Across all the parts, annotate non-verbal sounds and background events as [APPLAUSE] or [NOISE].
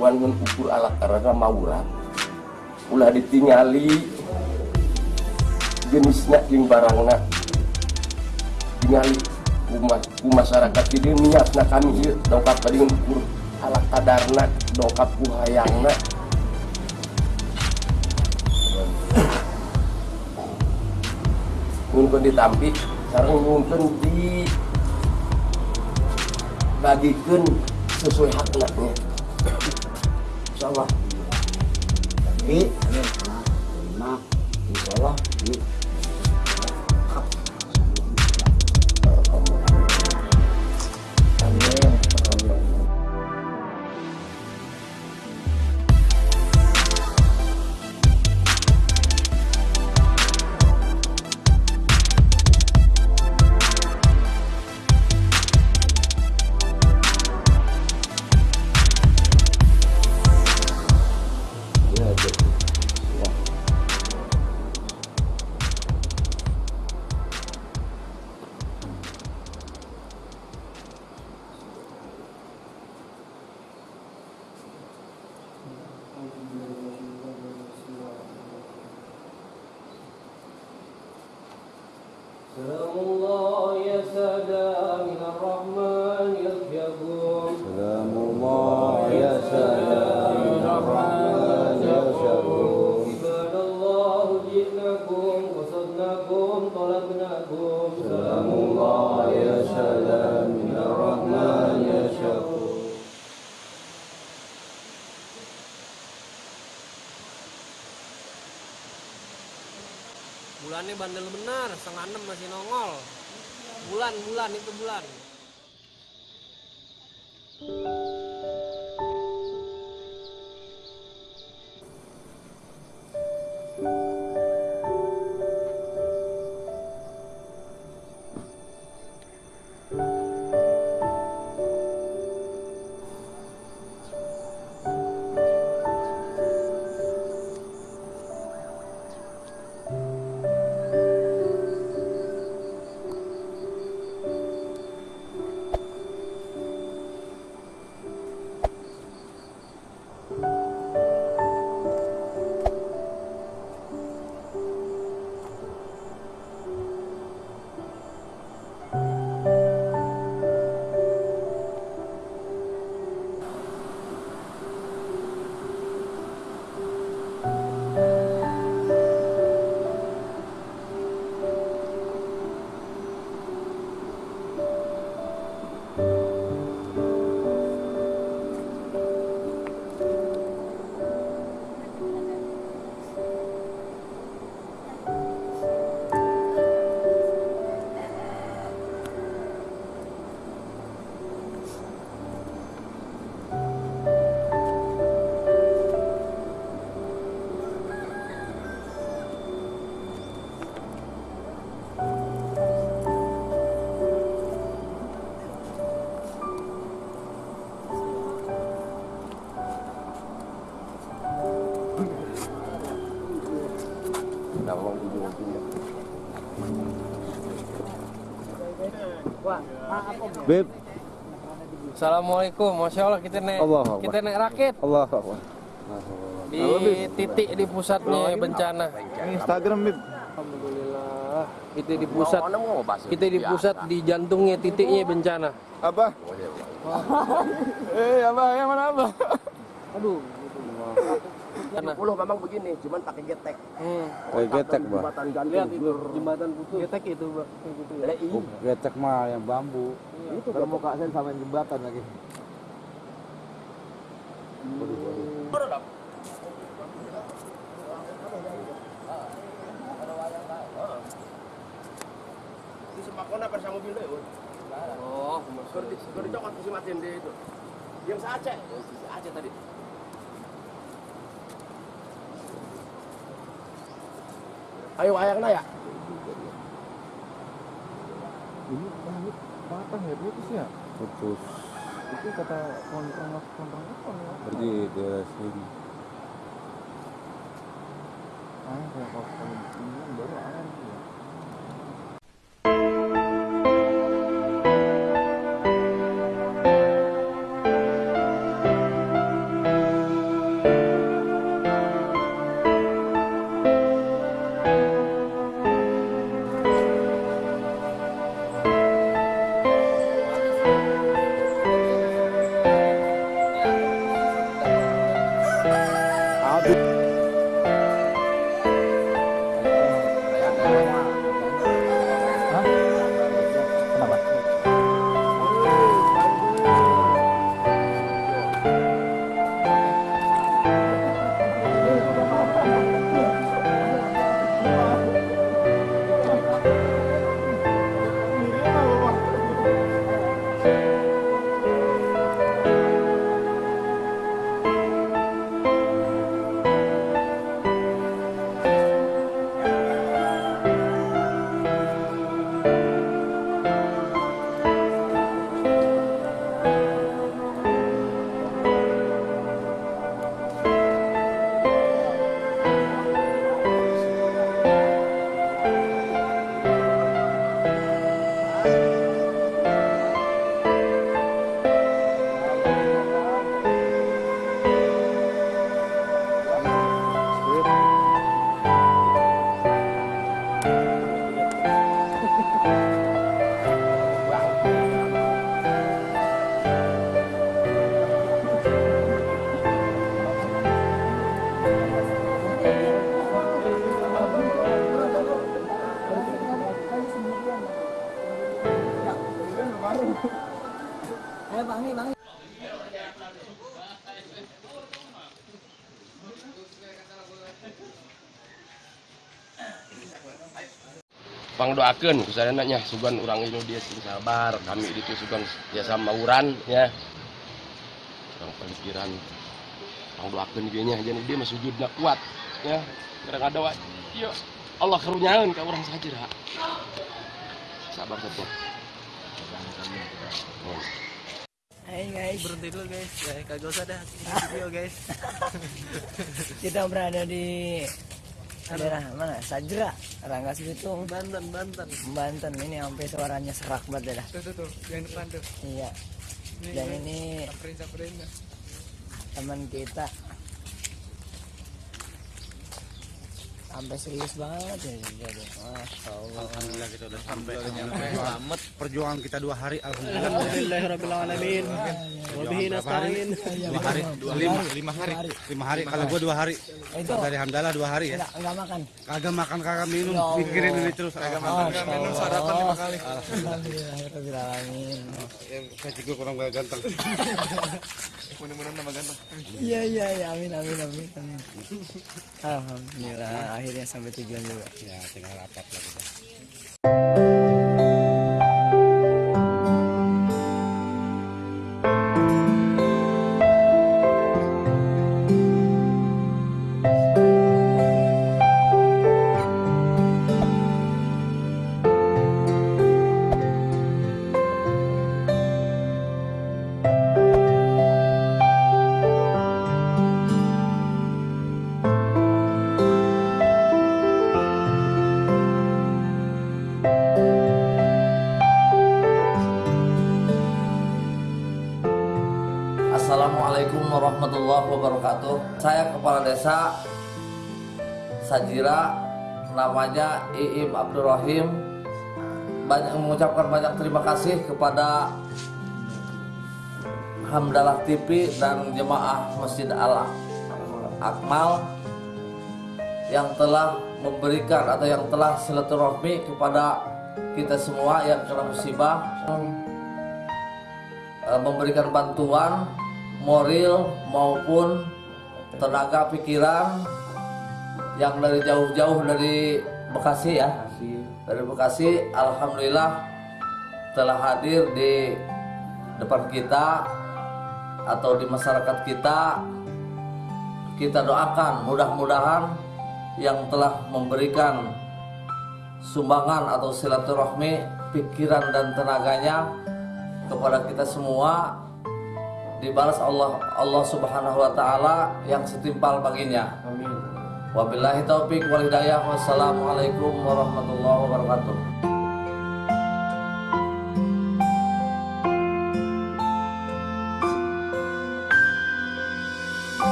pun ukur alat karena maulah. Ulah ditingali jenisnya yang barangnya tingali umat masyarakat ini niatna kami ieu dongkap tadi ukur alat kadarna dongkap ku hayangna mungkin ditampi sekarang mungkin di bagikan sesuai haknya insyaallah Bi, nah, insya Allah, Bi. Bulannya bandel benar, setengah enam masih nongol. Bulan, bulan itu bulan. Beb, Assalamualaikum, masya Allah kita naik, Allah Akbar. kita naik rakit Allah Akbar. di titik di pusatnya bencana. Instagram, Beb. Alhamdulillah, kita di pusat, kita di pusat di jantungnya titiknya bencana. Apa? [LAUGHS] Eh, apa? Yang mana apa? Aduh, Karena puluh memang begini, cuman pakai getek. hmm. Kayak getek, Bang. Jembatan gantung. lihat itu jembatan putus. Getek itu, Bang. Gitu ya. Iya. Getek mah yang bambu. Itu Kalau mau kaksen sama jembatan lagi. Di Ayo ayangna ya. Ini patah ya putus ya? Putus. Itu kata kontrak kontrak apa ya? Berarti ke sini. Ah, kalau kalau ini baru air ya. Pang doakeun kusarananya sugan urang ini dia sing sabar kami itu sugan ya sama uran ya. Orang pemikiran pang doakeun ge nya jadi dia mah sujudna kuat ya. Kadang ada wa ieu Allah karunyaeun ka urang sajira. Sabar sabar. Hai guys, berhenti dulu guys ya kagak usah dah [LAUGHS] video guys kita berada di daerah mana? Sajra, Ranggas Bitung, Banten Banten Banten. Ini sampai suaranya serak banget dah. tuh tuh tuh yang depan tuh Iya. Dan ini teman kita sampai serius banget ya masya Allah Alhamdulillah kita udah sampai. Selamat perjuangan kita dua hari. Alhamdulillah. Alhamdulillahirrahmanirrahim Wabihi nasta'in Dua hari, dua lima, lima hari, lima hari. Kalau gua dua hari. itu Dari Hamdalah dua hari ya. enggak makan Kagak makan, kagak minum, Ya Allah. pikirin ini terus. Kagak makan. Masya Allah sarapan lima kali Alhamdulillahirrahmanirrahim Saya juga kurang banyak ganteng. mudah-mudahan nama ganteng Iya iya iya amin amin amin. Alhamdulillah akhirnya sampai tujuan juga. Ya, tinggal rapat lah warahmatullahi wabarakatuh. Saya kepala desa Sajira, namanya Iim Abdurrahim. Banyak mengucapkan banyak terima kasih kepada Hamdalah TV dan jemaah Masjid Al Akmal yang telah memberikan atau yang telah silaturahmi kepada kita semua yang kena musibah memberikan bantuan moral maupun tenaga pikiran yang dari jauh-jauh dari Bekasi ya. Dari Bekasi Alhamdulillah telah hadir di depan kita atau di masyarakat kita. Kita doakan mudah-mudahan yang telah memberikan sumbangan atau silaturahmi pikiran dan tenaganya kepada kita semua dibalas Allah Allah Subhanahu wa taala yang setimpal baginya. Amin. Wabillahi taufik wal hidayah. Wassalamualaikum warahmatullahi wabarakatuh.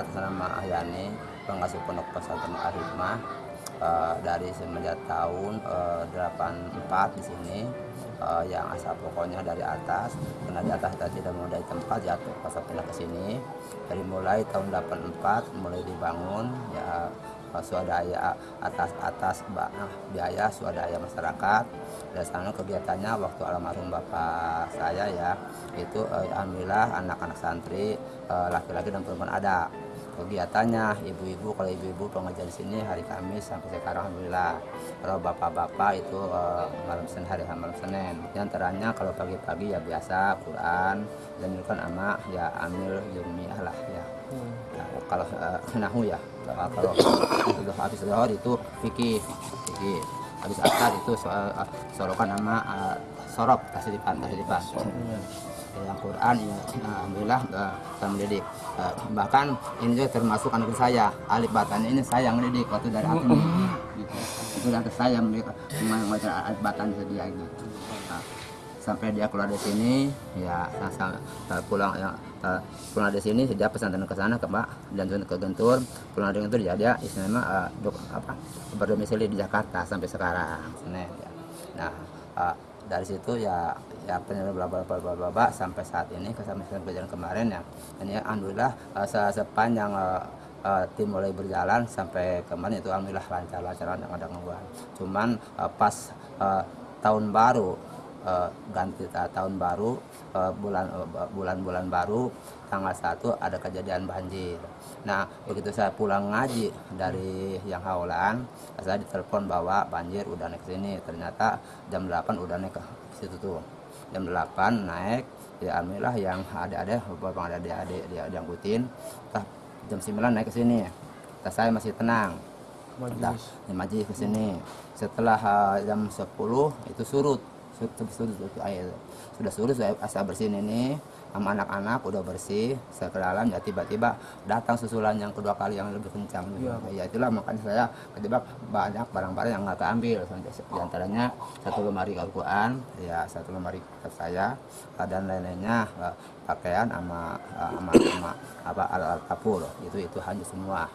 Atas nama Ahyani, pengasuh pondok pesantren Al Hikmah eh, dari semenjak tahun eh, 84 di sini eh, yang asal pokoknya dari atas karena di atas tadi dari tempat jatuh pas pindah ke sini. Dari mulai tahun 84 mulai dibangun ya swadaya atas atas biaya swadaya masyarakat. Dari sana kegiatannya waktu almarhum bapak saya ya itu eh, alhamdulillah anak-anak santri eh, laki-laki dan perempuan ada. Kegiatannya ibu-ibu kalau ibu-ibu pengajar di sini hari Kamis sampai sekarang alhamdulillah. Kalau bapak-bapak itu eh, malam Senin hari malam Senin. Antaranya kalau pagi-pagi ya biasa Quran dan itu kan ama ya amil yumiyah lah ya. Nah, kalau eh, [LAUGHS] nahu ya kalau sudah habis zuhur itu fikih fikih. Habis asar itu soal eh, sorokan nama eh, sorop tasdipan tasdipan yang Quran ya alhamdulillah eh, saya mendidik. Eh, bahkan ini juga termasuk anak saya. Alif batan ini saya yang mendidik waktu dari atas itu dari atas saya mendidik mengajar alif batan sedia gitu sampai dia keluar dari sini ya sa- sa- pulang ya pulang dari sini dia pesantren ke sana ke Mbak dan ke Gentur pulang dari Gentur ya dia istilahnya eh, dok- apa berdomisili di Jakarta sampai sekarang Senin, ya. nah eh, dari situ ya ya penyelenggaraan bla bla bla bla bla sampai saat ini ke sampai kejadian kemarin ya. Ini alhamdulillah eh, se- sepanjang eh, eh, tim mulai berjalan sampai kemarin itu alhamdulillah lancar lancar nggak ada gangguan. Cuman eh, pas eh, tahun baru eh, ganti ta- tahun baru eh, bulan eh, bulan-bulan baru tanggal 1 ada kejadian banjir. Nah, begitu saya pulang ngaji dari yang Haulan, saya ditelepon bahwa banjir udah naik ke sini. Ternyata jam 8 udah naik ke situ tuh. Jam 8 naik, ya alhamdulillah yang ada-ada beberapa ada adik-adik dia diangkutin. Jam 9 naik ke sini. Saya masih tenang. Dah, ya, majelis ke sini. Setelah uh, jam 10 itu surut. Sudah surut, saya asal bersihin ini sama anak-anak udah bersih saya ke dalam ya tiba-tiba datang susulan yang kedua kali yang lebih kencang. Ya itulah makanya saya ketiba banyak barang-barang yang nggak keambil di antaranya satu lemari Al-Quran ya satu lemari kitab saya dan lain-lainnya eh, pakaian sama eh, sama, sama apa alat kapur. Itu itu hanya semua.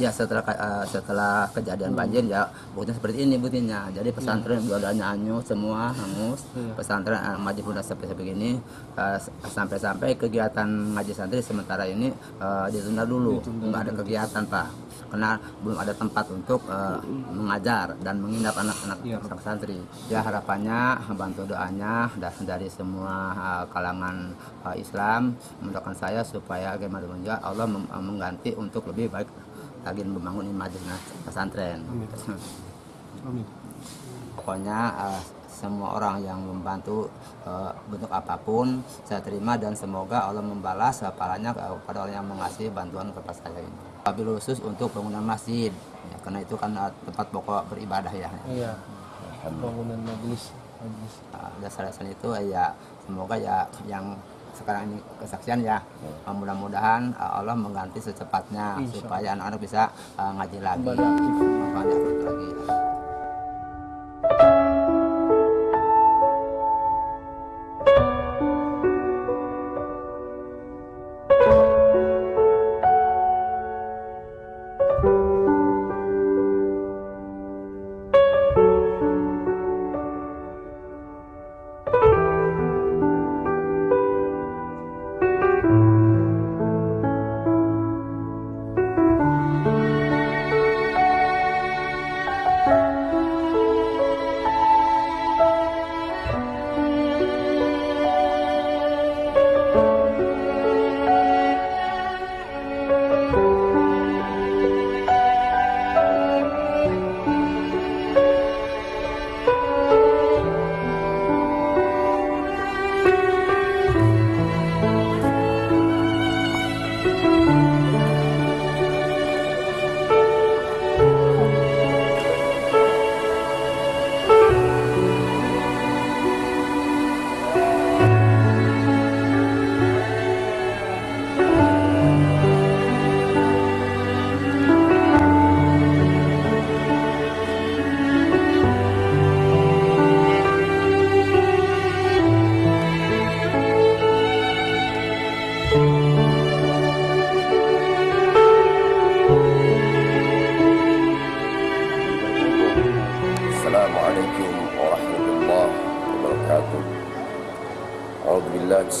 Ya setelah eh, setelah kejadian banjir ya buktinya seperti ini buktinya jadi pesantren biodanya anyu semua hangus. Pesantren eh, maju udah sampai begini eh, sampai-sampai kegiatan ngaji santri sementara ini eh, ditunda dulu. Nggak ada kegiatan pak. Karena belum ada tempat untuk eh, mengajar dan menginap anak-anak anak santri. Ya harapannya bantu doanya dari semua eh, kalangan eh, Islam mendoakan saya supaya bagaimana juga Allah mengganti untuk lebih baik lagi membangun imajin pesantren. [LAUGHS] Pokoknya eh, semua orang yang membantu eh, bentuk apa pun saya terima dan semoga Allah membalas pahalanya kepada orang yang mengasihi bantuan kepada saya ini. Wabil khusus untuk bangunan masjid, ya, karena itu kan eh, tempat pokok beribadah ya. Iya. Bangunan majelis. Majelis. Nah, dasar-dasar itu eh, ya semoga ya yang sekarang ini kesaksian ya mudah-mudahan eh, Allah mengganti secepatnya supaya anak-anak bisa eh, ngaji lagi, kembali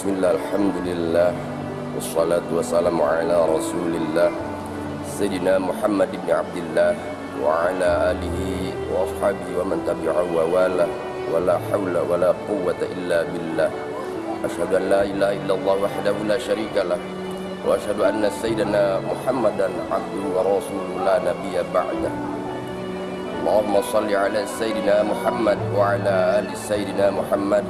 aktif lagi. الحمد لله والصلاة والسلام على رسول الله سيدنا محمد بن عبد الله وعلى آله وأصحابه ومن تبعه ووالاه ولا حول ولا قوة إلا بالله أشهد أن لا إله إلا الله وحده لا شريك له وأشهد أن سيدنا محمدا عبده ورسوله لا نبي بعده اللهم صل على سيدنا محمد وعلى آل سيدنا محمد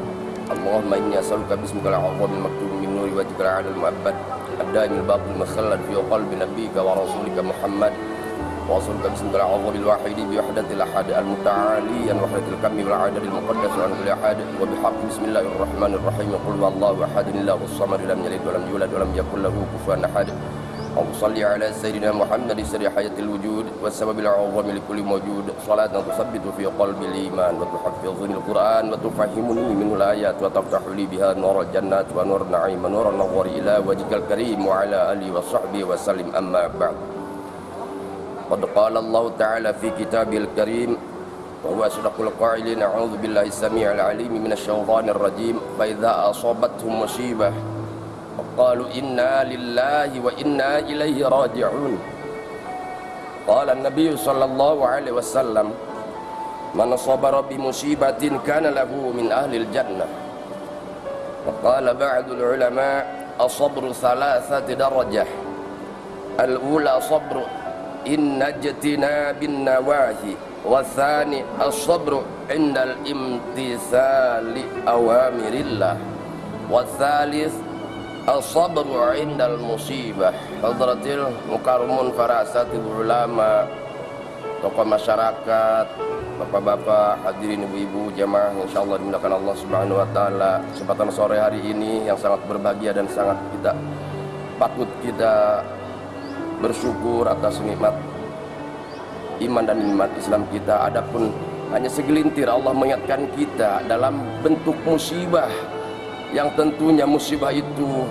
اللهم إني أسألك باسمك العظيم المكتوب من نور وجهك الأعلى المؤبد الدائم الباقي المخلد في قلب نبيك ورسولك محمد. وأسألك باسمك العظيم الواحد بوحدة الأحد المتعالي عن وحدة الكم والعدد المقدس عن كل أحد وبحق بسم الله الرحمن الرحيم قل الله أحد الله الصمد لم يلد ولم يولد ولم يكن له كفوا أحد. اللهم صل على سيدنا محمد سر حياة الوجود والسبب الأعظم لكل موجود. صلاة تثبت في قلب الإيمان وتحفظني القرآن وتفهمني منه الآيات وتفتح لي بها نور الجنات ونور النعيم ونور النظر إلى وجهك الكريم وعلى آله وصحبه وسلم. أما بعد قد قال الله تعالى في كتابه الكريم وهو أصدق القائلين أعوذ بالله السميع العليم من الشيطان الرجيم. فإذا أصابتهم مصيبة قالوا إنا لله وإنا إليه راجعون. قال النبي صلى الله عليه وسلم من صبر بمصيبة كان له من أهل الجنة. وقال بعض العلماء الصبر ثلاثة درجة الأولى صبر إن اجتناب النواهي والثاني الصبر عند الامتثال أوامر الله والثالث Al-Sabru indal musibah. Hadratil mukarmun farasati ulama. Tokoh masyarakat Bapak-bapak, hadirin ibu-ibu, jemaah, insyaallah dimudahkan Allah subhanahu wa ta'ala. Kesempatan sore hari ini yang sangat berbahagia dan sangat kita Patut kita bersyukur atas nikmat Iman dan nikmat Islam kita. Adapun hanya segelintir Allah mengingatkan kita dalam bentuk musibah yang tentunya musibah itu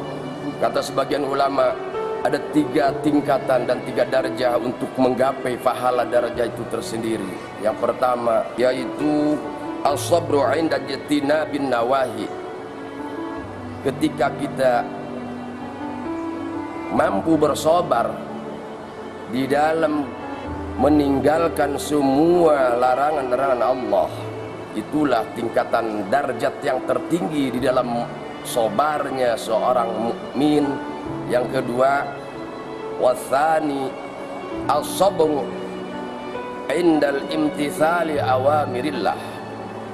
kata sebagian ulama ada tiga tingkatan dan tiga darjah untuk menggapai pahala darjah itu tersendiri. Yang pertama yaitu as-sabru inda jatina bin nawahi. Ketika kita mampu bersabar di dalam meninggalkan semua larangan-larangan Allah itulah tingkatan darjat yang tertinggi di dalam sobarnya seorang mukmin. Yang kedua wasani as-sabru indal imtithali awamirillah.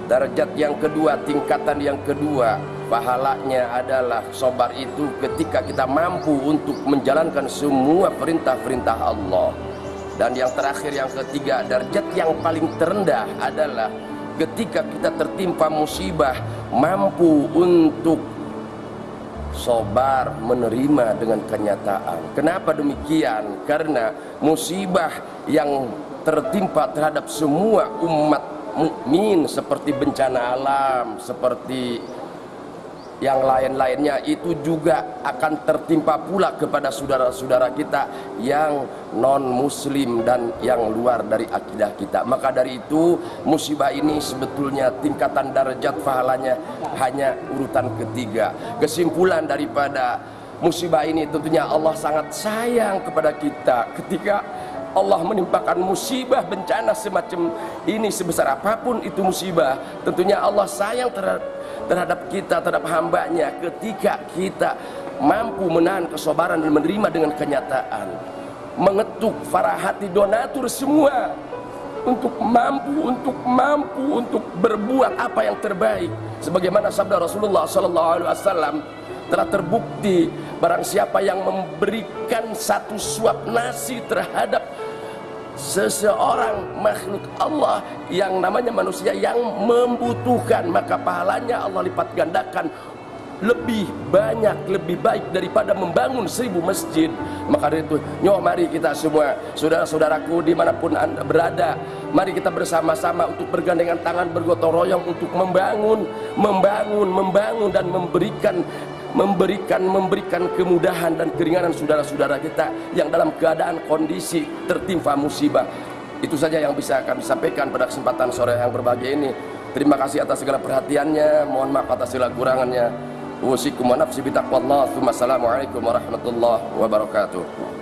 Darjat yang kedua tingkatan yang kedua pahalanya adalah sobar itu ketika kita mampu untuk menjalankan semua perintah-perintah Allah. Dan yang terakhir yang ketiga darjat yang paling terendah adalah ketika kita tertimpa musibah mampu untuk sobar menerima dengan kenyataan. Kenapa demikian? Karena musibah yang tertimpa terhadap semua umat mukmin seperti bencana alam seperti yang lain-lainnya itu juga akan tertimpa pula kepada saudara-saudara kita yang non muslim dan yang luar dari akidah kita. Maka dari itu musibah ini sebetulnya tingkatan darajat pahalanya hanya urutan ketiga. Kesimpulan daripada musibah ini tentunya Allah sangat sayang kepada kita ketika Allah menimpakan musibah bencana semacam ini sebesar apa pun itu musibah tentunya Allah sayang terhadap, terhadap kita terhadap hambanya ketika kita mampu menahan kesabaran dan menerima dengan kenyataan. Mengetuk para hati donatur semua untuk mampu untuk mampu untuk berbuat apa yang terbaik. Sebagaimana sabda Rasulullah wasallam telah terbukti barang siapa yang memberikan satu suap nasi terhadap seseorang makhluk Allah yang namanya manusia yang membutuhkan maka pahalanya Allah lipat gandakan. Lebih banyak, lebih baik daripada membangun seribu masjid. Maka dari itu, nyo mari kita semua saudara-saudaraku di mana pun anda berada mari kita bersama-sama untuk bergandengan tangan bergotong royong untuk membangun membangun, membangun dan memberikan memberikan memberikan kemudahan dan keringanan saudara-saudara kita yang dalam keadaan kondisi tertimpa musibah itu saja yang bisa kami sampaikan pada kesempatan sore yang berbahagia ini terima kasih atas segala perhatiannya mohon maaf atas segala kurangannya Usikum wa nafsi bitaqwallah. Assalamualaikum warahmatullahi wabarakatuh.